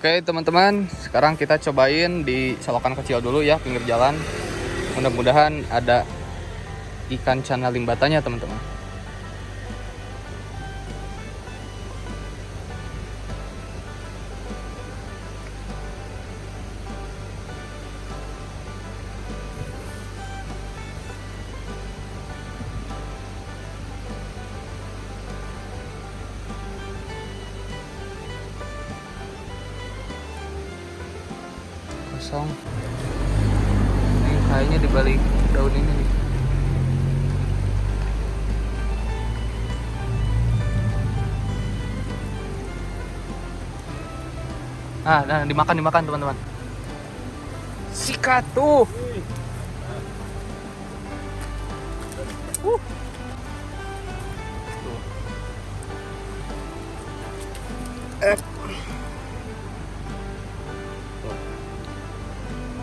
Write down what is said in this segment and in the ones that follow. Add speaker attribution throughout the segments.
Speaker 1: Oke teman-teman, sekarang kita cobain di selokan kecil dulu ya, pinggir jalan. Mudah-mudahan ada ikan cana limbatanya teman-teman. Kosong ini kayaknya di balik daun ini nih ah nah dimakan dimakan teman-teman sikat tuh Uh. Tuh. Eh.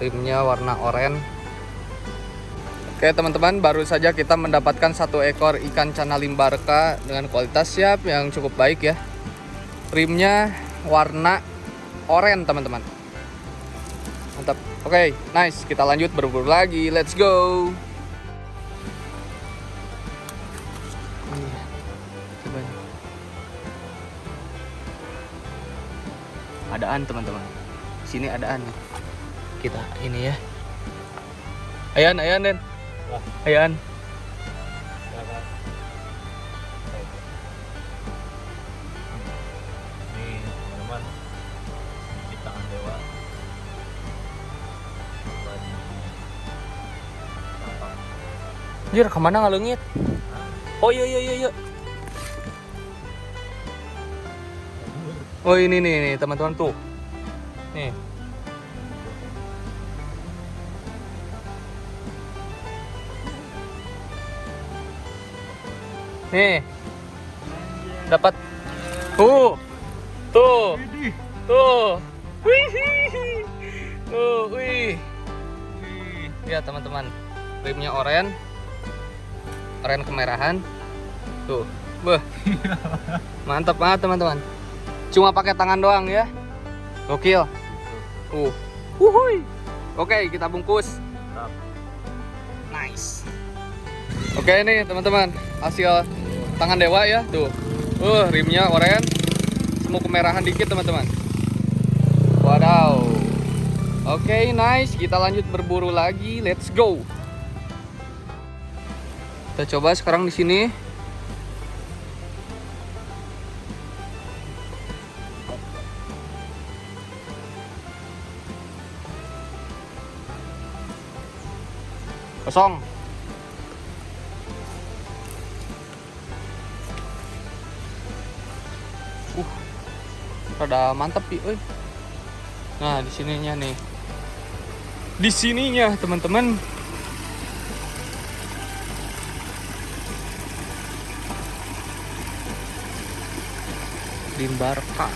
Speaker 1: Rimnya warna oranye. Oke teman-teman baru saja kita mendapatkan satu ekor ikan cana limbarka dengan kualitas siap yang cukup baik ya. Rimnya warna oranye teman-teman. Mantap. Oke nice. Kita lanjut berburu lagi. Let's go. Iya, adaan teman-teman. Sini adaan nih kita. Ini ya. Ayan ayan den. Ayan. Jir ke mana ngalungit? Oh iya iya iya iya. Oh ini nih nih teman-teman tuh. Nih nih. Dapat. Tuh. Tuh. Tuh. Wih. Tuh wih. Ya teman-teman. Rimnya oranye. Oranye kemerahan. Tuh. Beh mantap banget teman-teman. Cuma pakai tangan doang ya. Gokil. Tuh. Wuhui. oke kita bungkus. Nice. Oke nih teman-teman. Hasil tangan dewa ya tuh. Uh rimnya oranye semua kemerahan dikit teman-teman. Wadaw. Oke nice. Kita lanjut berburu lagi. Let's go. Kita coba sekarang di sini. Kosong. Rada mantep, Pi. Nah, di sininya nih. Di sininya, teman-teman. Limbarka.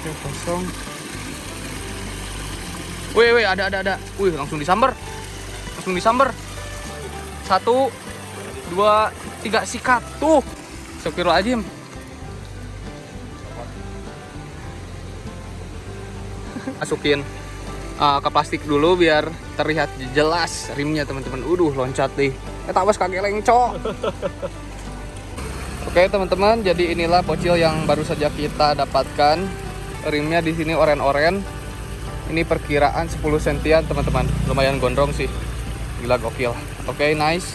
Speaker 1: Oke, kosong. Wih, wih, ada, ada, ada. Wih, langsung disamber. Langsung disamber. Satu, dua, tiga, sikat. Tuh. Astagfirullahaladzim. Masukin uh, ke plastik dulu biar terlihat jelas rimnya teman-teman. Uduh loncat deh. Eh tawas kaki lengco. Oke teman-teman, jadi inilah bocil yang baru saja kita dapatkan. Rimnya di sini oren-oren. Ini perkiraan 10 sentian teman-teman. Lumayan gondrong sih. Gila gokil. Oke, nice.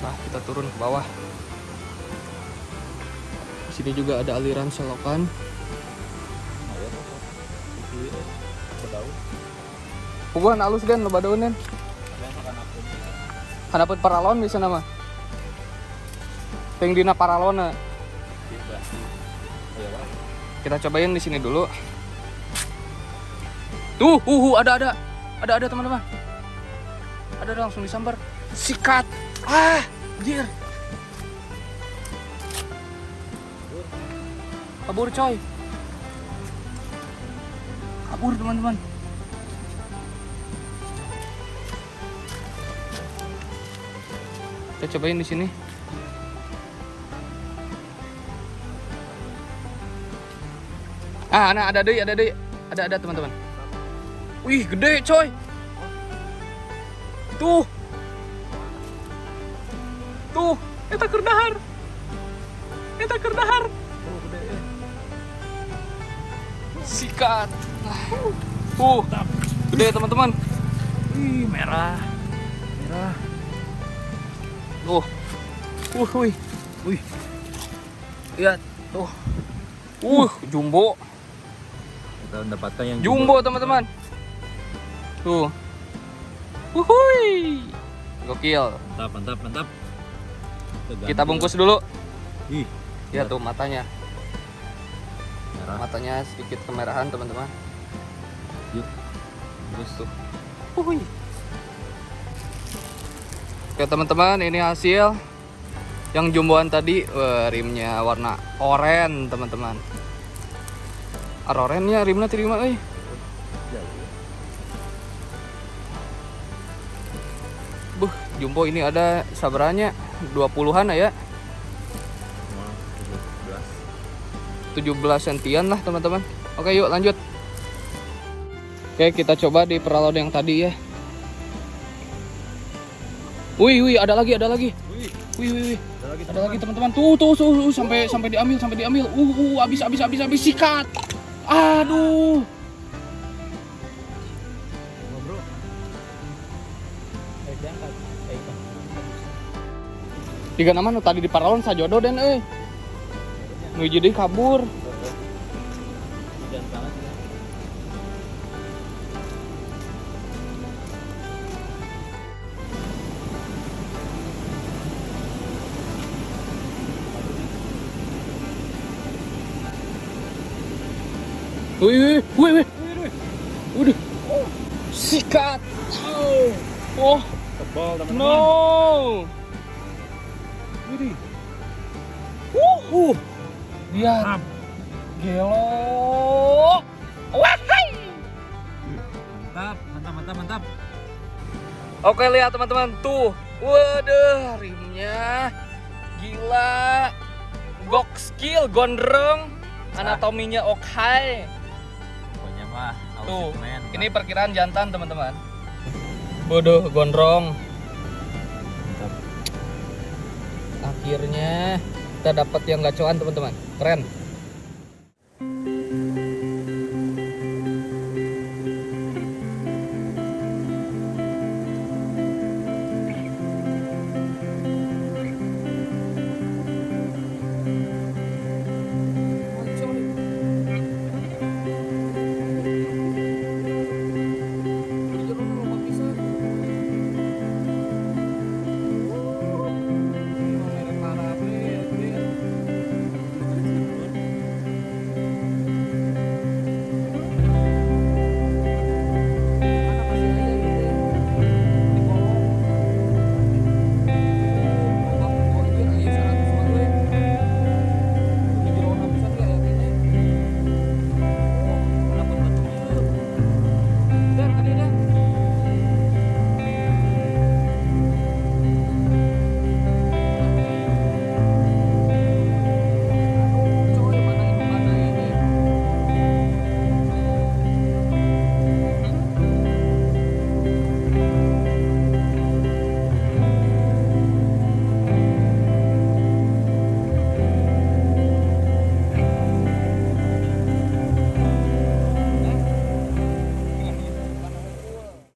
Speaker 1: Nah, kita turun ke bawah. Di sini juga ada aliran selokan. Puguhan halus kan lo badaunan.
Speaker 2: Ada yang makan aku nih.
Speaker 1: Hadapet paralon bisa nama. Ting dina paralon
Speaker 2: Di plastik. Pak.
Speaker 1: Kita cobain di sini dulu. Tuh, uh, uh, ada ada. Ada ada teman-teman. Ada ada langsung disambar. Sikat. Ah, anjir. Kabur coy. Kabur teman-teman. Kita cobain di sini. Ah, nah ada deh, ada deh. Ada ada teman-teman. Wih, gede coy. Tuh. Tuh, eta kerdahar. Eta kerdahar.
Speaker 2: Oh, gede eh.
Speaker 1: Sikat. Uh, gede teman-teman.
Speaker 2: Ih, merah. Merah.
Speaker 1: Tuh. Uh, wih.
Speaker 2: Wih,
Speaker 1: Lihat, tuh. Uh, jumbo.
Speaker 2: kita mendapatkan yang
Speaker 1: Jumbo teman-teman. Tuh. Wuhui. Gokil.
Speaker 2: Mantap, mantap, mantap.
Speaker 1: Kita bungkus dulu.
Speaker 2: Ih,
Speaker 1: Ya tuh matanya.
Speaker 2: merah.
Speaker 1: Matanya sedikit kemerahan teman-teman.
Speaker 2: Yuk. Bungkus tuh.
Speaker 1: Wuhui. Oke teman-teman, ini hasil yang jumboan tadi Wah, rimnya warna oranye teman-teman. Arorennya rimnya terima euy. Jumbo ini ada sabaranya 20-an ya. 17 sentian lah teman-teman. Oke yuk lanjut. Oke kita coba di peralon yang tadi ya. Wih wih ada lagi ada lagi.
Speaker 2: Wih,
Speaker 1: Wih wih
Speaker 2: ada lagi
Speaker 1: teman-teman. Tuh tuh tuh, tuh, sampai sampai diambil sampai diambil. Uh uh habis habis habis habis sikat. Aduh. Tiga nama nu tadi di paralon sajodo den euy. Nu jadi kabur. Wih wih wih wih. Udah. Sikat. Oh,
Speaker 2: Tebal, teman-teman.
Speaker 1: no.
Speaker 2: Widih.
Speaker 1: Uh, lihat.
Speaker 2: Mantap.
Speaker 1: Gelo. Wahai.
Speaker 2: Mantap, mantap, mantap, mantap.
Speaker 1: Oke lihat teman-teman tuh, waduh rimnya gila, gok skill gondrong, anatominya oke.
Speaker 2: Pokoknya mah
Speaker 1: Tuh, ini perkiraan jantan teman-teman. Waduh gondrong. Akhirnya kita dapat yang gacoan teman-teman, keren.